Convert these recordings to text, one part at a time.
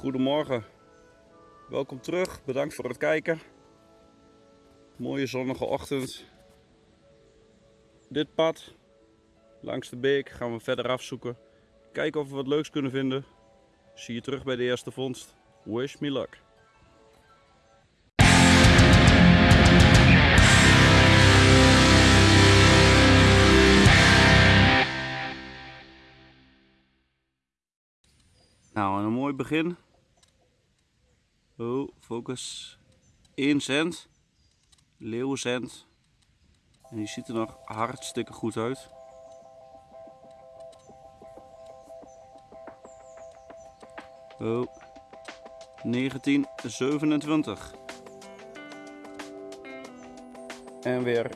Goedemorgen, welkom terug, bedankt voor het kijken. Mooie zonnige ochtend. Dit pad langs de beek gaan we verder afzoeken. Kijken of we wat leuks kunnen vinden. Zie je terug bij de eerste vondst. Wish me luck. Nou, een mooi begin. Oh, focus. 1 cent. Leeuwencent. En die ziet er nog hartstikke goed uit. Oh. 1927. En weer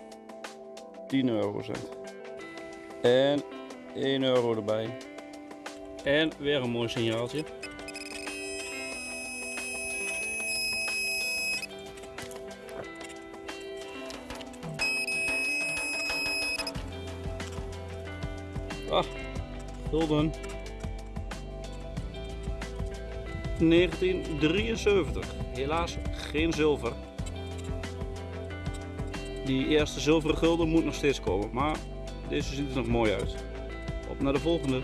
10 eurocent. En 1 euro erbij. En weer een mooi signaaltje. Ah, gulden. 1973. Helaas geen zilver. Die eerste zilveren gulden moet nog steeds komen, maar deze ziet er nog mooi uit. Op naar de volgende.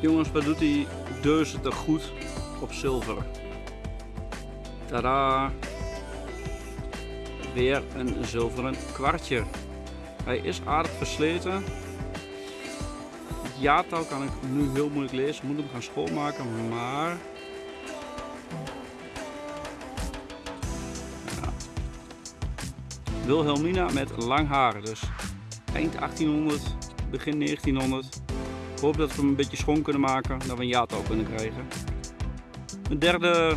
Jongens, wat doet die deuze er goed op zilver? Tada! Weer een zilveren kwartje. Hij is aardig versleten. Het kan ik nu heel moeilijk lezen. Moet hem gaan schoonmaken, maar... Wilhelmina met lang haar. Dus eind 1800, begin 1900. Ik hoop dat we hem een beetje schoon kunnen maken, dat we een jaartal kunnen krijgen. Een derde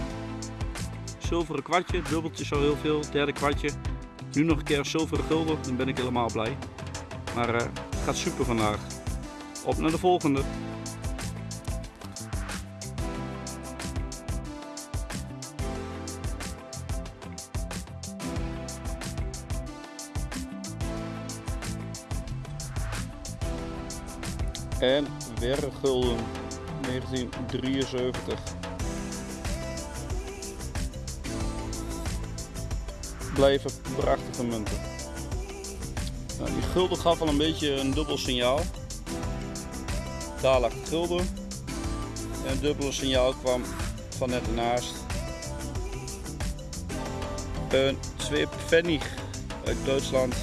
zilveren kwartje, dubbeltje zo heel veel, derde kwartje. Nu nog een keer zilveren gulden, dan ben ik helemaal blij. Maar uh, het gaat super vandaag. Op naar de volgende. En weer gulden 1973. Blijven prachtige munten. Nou, die gulden gaf al een beetje een dubbel signaal. Daar lag het gulden. En het dubbele signaal kwam van net ernaast. Een twee uit Duitsland.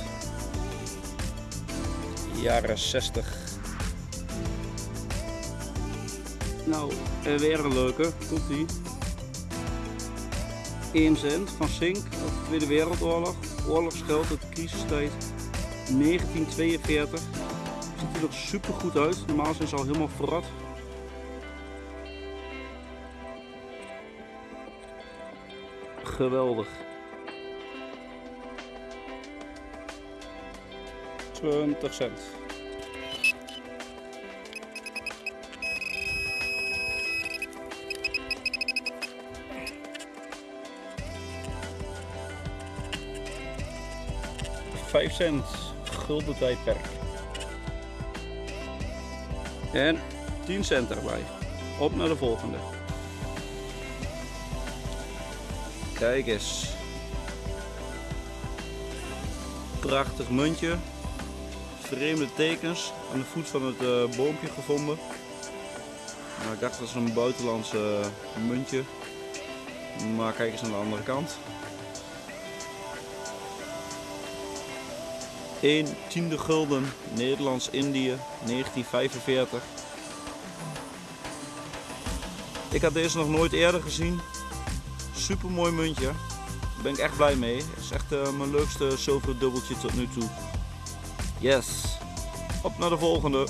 Jaren 60. Nou, weer een leuke. Komt die. 1 cent van uit de Tweede Wereldoorlog. Oorlogsgeld uit de crisistijd 1942. Ziet er nog super goed uit. Normaal zijn ze al helemaal verrot. Geweldig. 20 cent. Vijf cent gulden tijdperk. En 10 cent erbij. Op naar de volgende. Kijk eens. Prachtig muntje. Vreemde tekens aan de voet van het uh, boompje gevonden. Maar ik dacht dat is een buitenlandse muntje. Maar kijk eens aan de andere kant. 1 tiende gulden Nederlands-Indië 1945. Ik had deze nog nooit eerder gezien. Super mooi muntje. Daar ben ik echt blij mee. Het is echt uh, mijn leukste zilveren dubbeltje tot nu toe. Yes. Op naar de volgende.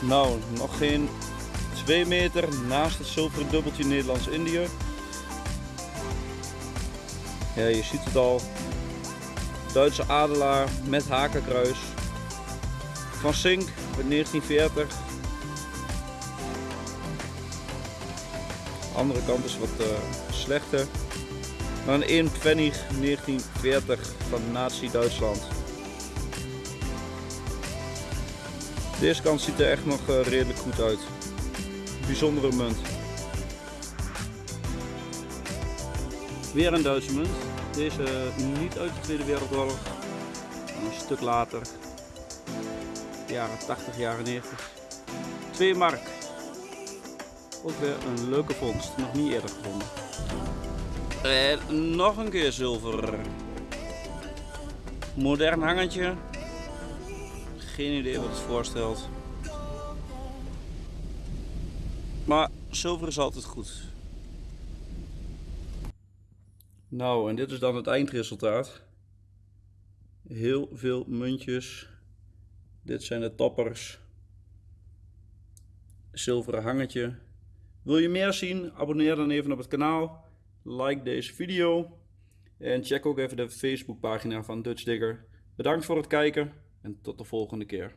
Nou, nog geen 2 meter naast het zilveren dubbeltje Nederlands-Indië. Ja, je ziet het al. Duitse adelaar met hakenkruis. Van Sink uit 1940. De andere kant is wat uh, slechter. Dan 1 Pfennig 1940 van Nazi-Duitsland. Deze kant ziet er echt nog eh, redelijk goed uit. Bijzondere munt. Weer een Duitse munt. Deze niet uit de Tweede Wereldoorlog. Een stuk later. Jaren 80, jaren 90. 2 mark. Ook weer een leuke vondst. Nog niet eerder gevonden. En nog een keer zilver. Modern hangetje. Geen idee wat het voorstelt. Maar zilver is altijd goed. Nou, en dit is dan het eindresultaat. Heel veel muntjes. Dit zijn de toppers. Zilveren hangetje. Wil je meer zien? Abonneer dan even op het kanaal. Like deze video. En check ook even de Facebookpagina van Dutch Digger. Bedankt voor het kijken en tot de volgende keer.